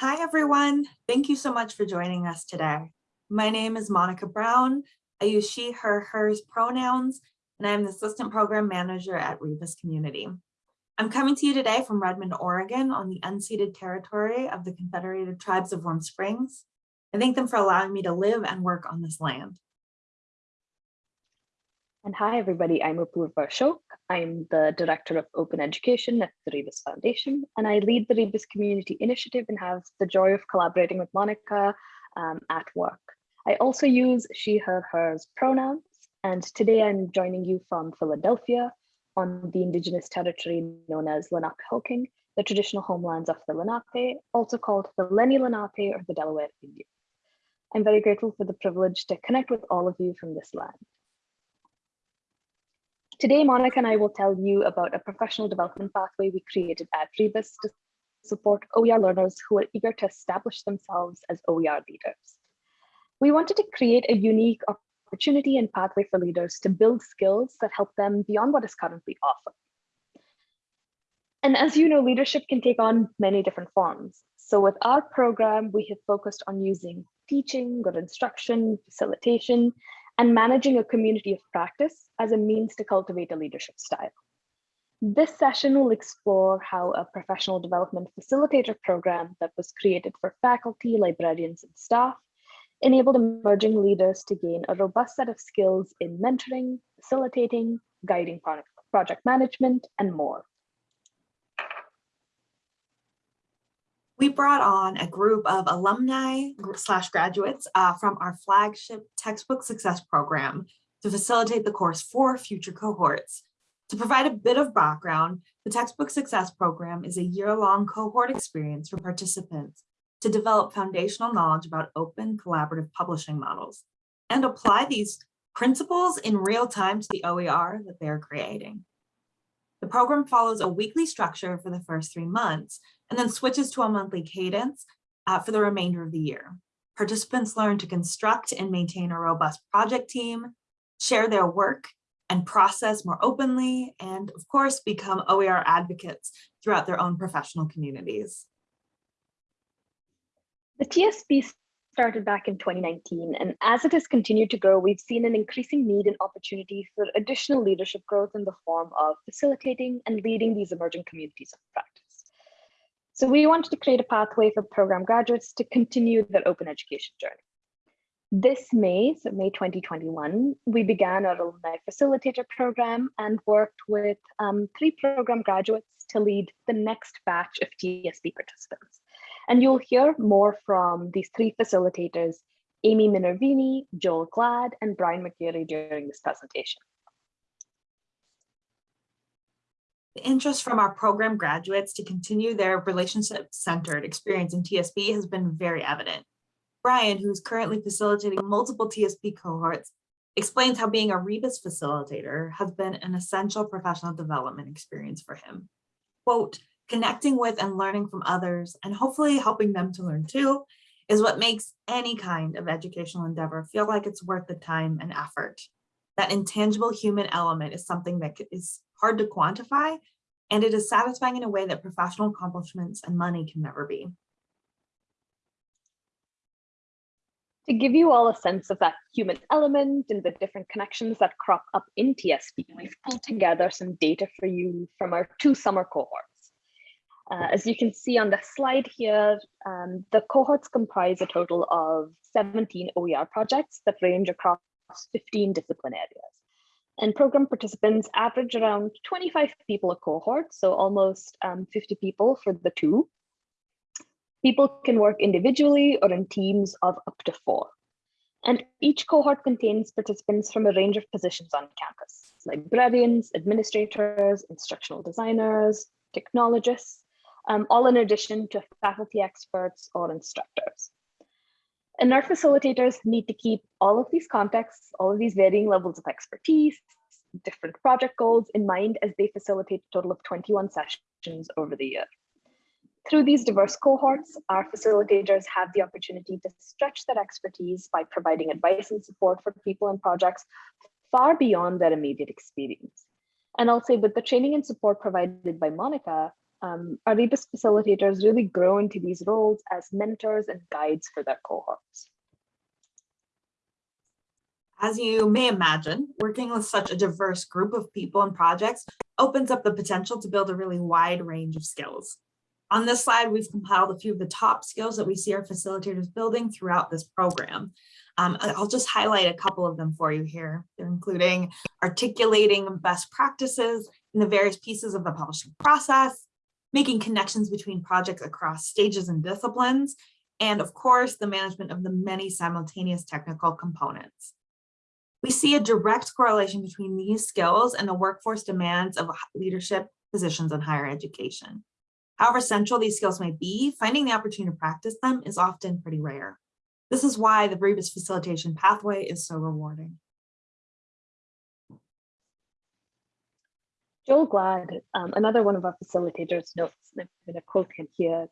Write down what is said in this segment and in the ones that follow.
Hi, everyone. Thank you so much for joining us today. My name is Monica Brown. I use she, her, hers pronouns, and I'm the Assistant Program Manager at Rebus Community. I'm coming to you today from Redmond, Oregon on the unceded territory of the Confederated Tribes of Warm Springs. I thank them for allowing me to live and work on this land. And hi, everybody. I'm Apurva Ashok. I'm the Director of Open Education at the Rebus Foundation, and I lead the Rebus Community Initiative and have the joy of collaborating with Monica um, at work. I also use she, her, hers pronouns, and today I'm joining you from Philadelphia on the indigenous territory known as Lenapehoking, the traditional homelands of the Lenape, also called the Lenni Lenape or the Delaware Indian. I'm very grateful for the privilege to connect with all of you from this land. Today, Monica and I will tell you about a professional development pathway we created at Rebus to support OER learners who are eager to establish themselves as OER leaders. We wanted to create a unique opportunity and pathway for leaders to build skills that help them beyond what is currently offered. And as you know, leadership can take on many different forms. So with our program, we have focused on using teaching or instruction, facilitation, and managing a community of practice as a means to cultivate a leadership style. This session will explore how a professional development facilitator program that was created for faculty, librarians, and staff enabled emerging leaders to gain a robust set of skills in mentoring, facilitating, guiding project management, and more. We brought on a group of alumni slash graduates uh, from our flagship textbook success program to facilitate the course for future cohorts. To provide a bit of background, the textbook success program is a year-long cohort experience for participants to develop foundational knowledge about open collaborative publishing models and apply these principles in real time to the OER that they're creating. The program follows a weekly structure for the first three months and then switches to a monthly cadence uh, for the remainder of the year. Participants learn to construct and maintain a robust project team, share their work and process more openly, and of course, become OER advocates throughout their own professional communities. The TSP started back in 2019, and as it has continued to grow, we've seen an increasing need and opportunity for additional leadership growth in the form of facilitating and leading these emerging communities of practice. So we wanted to create a pathway for program graduates to continue their open education journey. This May, so May 2021, we began our alumni facilitator program and worked with um, three program graduates to lead the next batch of TSP participants. And you'll hear more from these three facilitators, Amy Minervini, Joel Gladd, and Brian McGeary during this presentation. The interest from our program graduates to continue their relationship-centered experience in TSP has been very evident. Brian, who's currently facilitating multiple TSP cohorts, explains how being a Rebus facilitator has been an essential professional development experience for him. Quote, connecting with and learning from others and hopefully helping them to learn too is what makes any kind of educational endeavor feel like it's worth the time and effort. That intangible human element is something that is hard to quantify, and it is satisfying in a way that professional accomplishments and money can never be. To give you all a sense of that human element and the different connections that crop up in TSP, we've pulled together some data for you from our two summer cohorts. Uh, as you can see on the slide here, um, the cohorts comprise a total of 17 OER projects that range across 15 discipline areas. And program participants average around 25 people a cohort, so almost um, 50 people for the two. People can work individually or in teams of up to four. And each cohort contains participants from a range of positions on campus, like librarians, administrators, instructional designers, technologists, um, all in addition to faculty experts or instructors. And our facilitators need to keep all of these contexts, all of these varying levels of expertise, different project goals in mind as they facilitate a total of 21 sessions over the year. Through these diverse cohorts, our facilitators have the opportunity to stretch their expertise by providing advice and support for people and projects far beyond their immediate experience. And I'll say with the training and support provided by Monica, um, Rebus facilitators really grow into these roles as mentors and guides for their cohorts. As you may imagine, working with such a diverse group of people and projects opens up the potential to build a really wide range of skills. On this slide, we've compiled a few of the top skills that we see our facilitators building throughout this program. Um, I'll just highlight a couple of them for you here. They're including articulating best practices in the various pieces of the publishing process, making connections between projects across stages and disciplines, and of course, the management of the many simultaneous technical components. We see a direct correlation between these skills and the workforce demands of leadership positions in higher education. However central these skills may be, finding the opportunity to practice them is often pretty rare. This is why the Rebus facilitation pathway is so rewarding. Joel Gladd, um, another one of our facilitators notes, and I'm going to quote him here.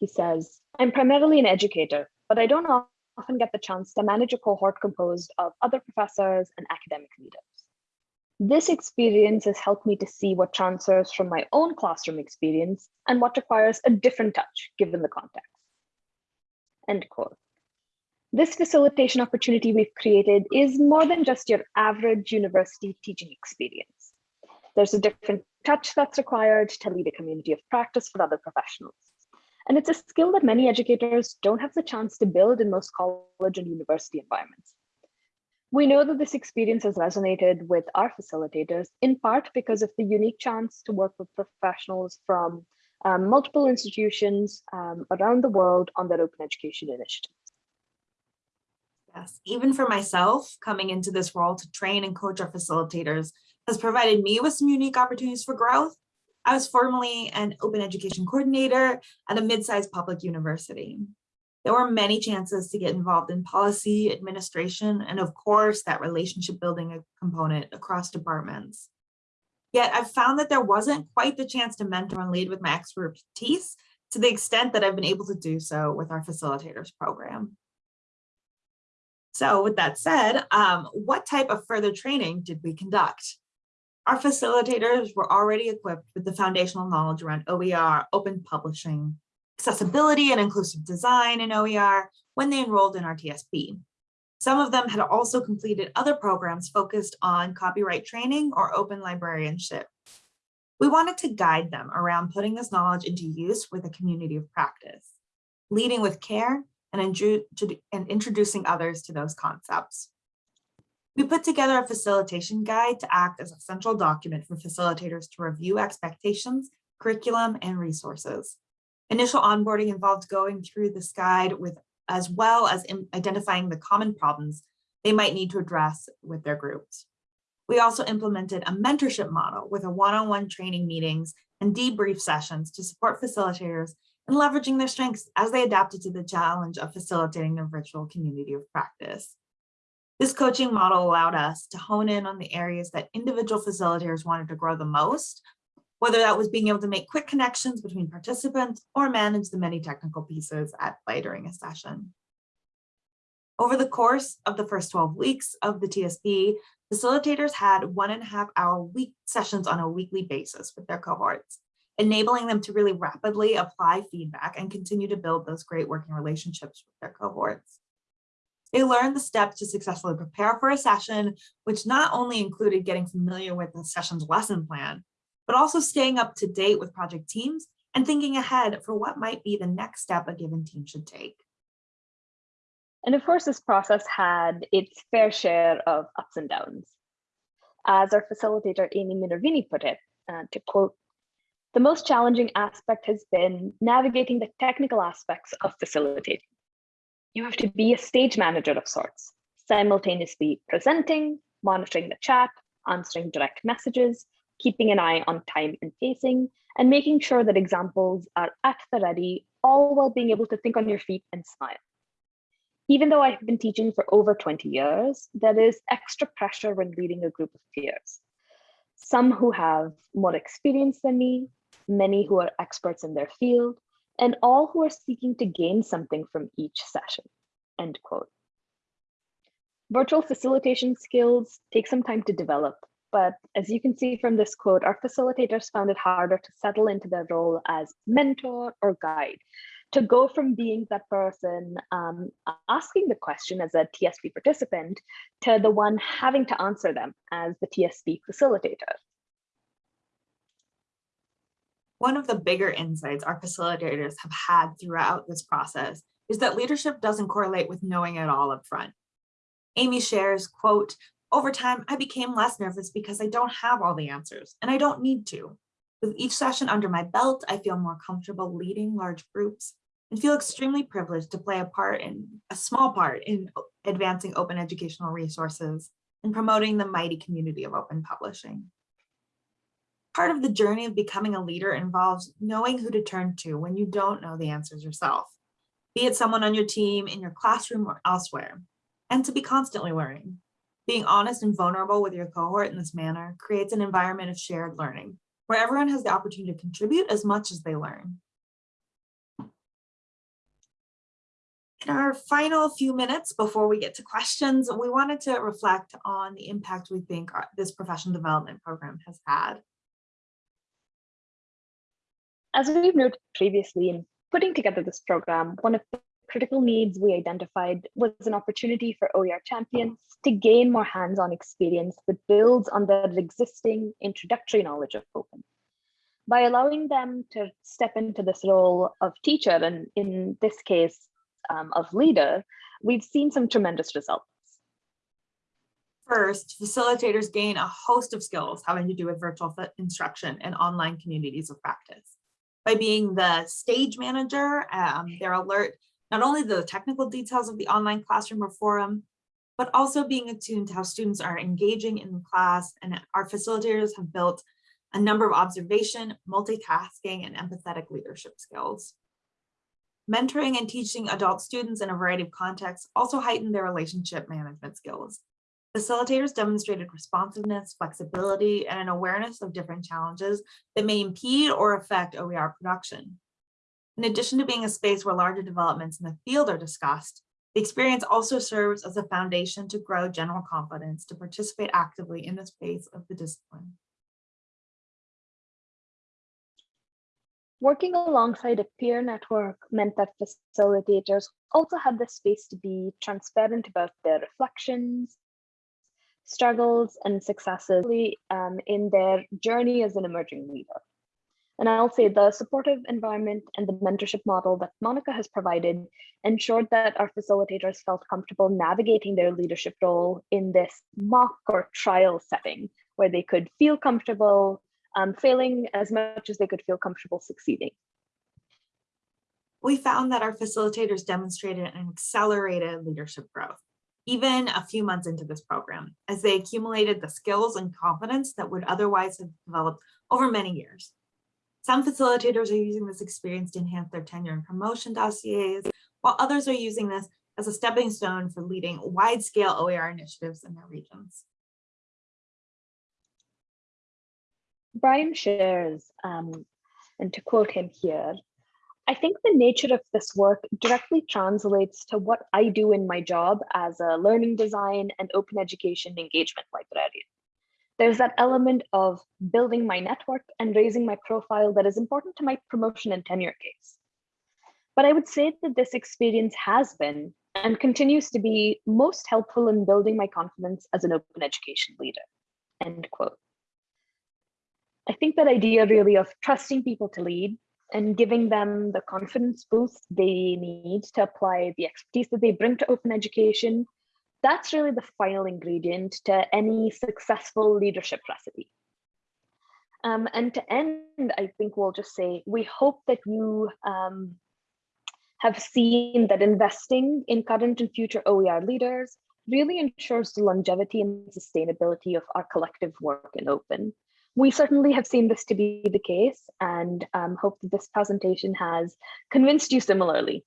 He says, I'm primarily an educator, but I don't often get the chance to manage a cohort composed of other professors and academic leaders. This experience has helped me to see what transfers from my own classroom experience and what requires a different touch given the context. End quote. This facilitation opportunity we've created is more than just your average university teaching experience. There's a different touch that's required to lead a community of practice for other professionals. And it's a skill that many educators don't have the chance to build in most college and university environments. We know that this experience has resonated with our facilitators, in part because of the unique chance to work with professionals from um, multiple institutions um, around the world on their open education initiatives. Yes, even for myself, coming into this role to train and coach our facilitators has provided me with some unique opportunities for growth. I was formerly an open education coordinator at a mid-sized public university. There were many chances to get involved in policy, administration, and of course, that relationship building component across departments. Yet I've found that there wasn't quite the chance to mentor and lead with my expertise to the extent that I've been able to do so with our facilitators program. So with that said, um, what type of further training did we conduct? Our facilitators were already equipped with the foundational knowledge around OER, open publishing, accessibility and inclusive design in OER when they enrolled in our TSP. Some of them had also completed other programs focused on copyright training or open librarianship. We wanted to guide them around putting this knowledge into use with a community of practice, leading with care and, and introducing others to those concepts. We put together a facilitation guide to act as a central document for facilitators to review expectations, curriculum, and resources. Initial onboarding involved going through this guide with as well as identifying the common problems they might need to address with their groups. We also implemented a mentorship model with a one-on-one -on -one training meetings and debrief sessions to support facilitators in leveraging their strengths as they adapted to the challenge of facilitating their virtual community of practice. This coaching model allowed us to hone in on the areas that individual facilitators wanted to grow the most, whether that was being able to make quick connections between participants or manage the many technical pieces at play during a session. Over the course of the first 12 weeks of the TSP, facilitators had one and a half hour week sessions on a weekly basis with their cohorts, enabling them to really rapidly apply feedback and continue to build those great working relationships with their cohorts. They learned the steps to successfully prepare for a session, which not only included getting familiar with the session's lesson plan, but also staying up to date with project teams and thinking ahead for what might be the next step a given team should take. And of course, this process had its fair share of ups and downs. As our facilitator, Amy Minervini put it, uh, to quote, the most challenging aspect has been navigating the technical aspects of facilitating. You have to be a stage manager of sorts, simultaneously presenting, monitoring the chat, answering direct messages, keeping an eye on time and pacing, and making sure that examples are at the ready, all while being able to think on your feet and smile. Even though I've been teaching for over 20 years, there is extra pressure when leading a group of peers. Some who have more experience than me, many who are experts in their field, and all who are seeking to gain something from each session, end quote. Virtual facilitation skills take some time to develop, but as you can see from this quote, our facilitators found it harder to settle into their role as mentor or guide, to go from being that person um, asking the question as a TSP participant to the one having to answer them as the TSP facilitator. One of the bigger insights our facilitators have had throughout this process is that leadership doesn't correlate with knowing it all up front. Amy shares, quote, over time, I became less nervous because I don't have all the answers and I don't need to. With each session under my belt, I feel more comfortable leading large groups and feel extremely privileged to play a part in a small part in advancing open educational resources and promoting the mighty community of open publishing. Part of the journey of becoming a leader involves knowing who to turn to when you don't know the answers yourself, be it someone on your team, in your classroom, or elsewhere, and to be constantly learning. Being honest and vulnerable with your cohort in this manner creates an environment of shared learning, where everyone has the opportunity to contribute as much as they learn. In our final few minutes before we get to questions, we wanted to reflect on the impact we think this professional development program has had. As we've noted previously in putting together this program, one of the critical needs we identified was an opportunity for OER champions to gain more hands-on experience that builds on their existing introductory knowledge of open. By allowing them to step into this role of teacher, and in this case, um, of leader, we've seen some tremendous results. First, facilitators gain a host of skills having to do with virtual instruction and online communities of practice. By being the stage manager, um, they're alert not only the technical details of the online classroom or forum, but also being attuned to how students are engaging in the class. And our facilitators have built a number of observation, multitasking, and empathetic leadership skills. Mentoring and teaching adult students in a variety of contexts also heighten their relationship management skills. Facilitators demonstrated responsiveness, flexibility, and an awareness of different challenges that may impede or affect OER production. In addition to being a space where larger developments in the field are discussed, the experience also serves as a foundation to grow general confidence to participate actively in the space of the discipline. Working alongside a peer network meant that facilitators also had the space to be transparent about their reflections, struggles, and successes um, in their journey as an emerging leader. And I'll say the supportive environment and the mentorship model that Monica has provided ensured that our facilitators felt comfortable navigating their leadership role in this mock or trial setting where they could feel comfortable um, failing as much as they could feel comfortable succeeding. We found that our facilitators demonstrated an accelerated leadership growth, even a few months into this program, as they accumulated the skills and confidence that would otherwise have developed over many years. Some facilitators are using this experience to enhance their tenure and promotion dossiers, while others are using this as a stepping stone for leading wide-scale OER initiatives in their regions. Brian shares, um, and to quote him here, I think the nature of this work directly translates to what I do in my job as a learning design and open education engagement librarian. There's that element of building my network and raising my profile that is important to my promotion and tenure case. But I would say that this experience has been and continues to be most helpful in building my confidence as an open education leader, end quote. I think that idea really of trusting people to lead and giving them the confidence boost they need to apply the expertise that they bring to open education, that's really the final ingredient to any successful leadership recipe. Um, and to end, I think we'll just say, we hope that you um, have seen that investing in current and future OER leaders really ensures the longevity and sustainability of our collective work in open we certainly have seen this to be the case and um, hope that this presentation has convinced you similarly.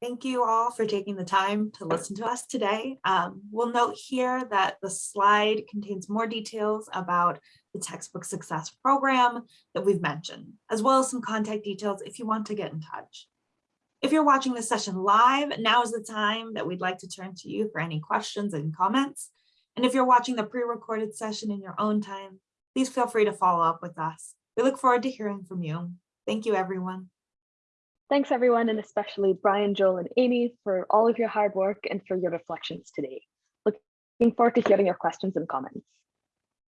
Thank you all for taking the time to listen to us today. Um, we'll note here that the slide contains more details about the textbook success program that we've mentioned, as well as some contact details if you want to get in touch. If you're watching this session live, now is the time that we'd like to turn to you for any questions and comments. And if you're watching the pre-recorded session in your own time, please feel free to follow up with us. We look forward to hearing from you. Thank you, everyone. Thanks everyone, and especially Brian, Joel, and Amy for all of your hard work and for your reflections today. Looking forward to hearing your questions and comments.